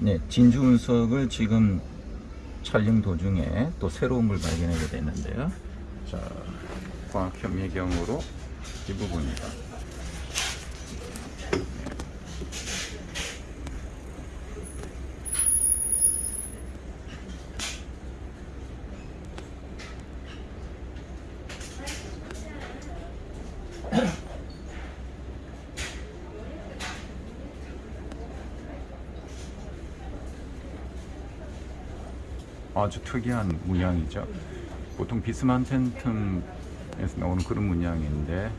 네, 진주 운석을 지금 촬영 도중에 또 새로운 걸 발견하게 됐는데요. 자, 과학 현미경으로 이 부분이다. 아주 특이한 문양이죠. 보통 비스만 팬텀에서 나오는 그런 문양인데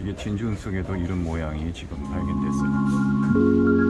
이게 진주 운석에도 이런 모양이 지금 발견됐어요.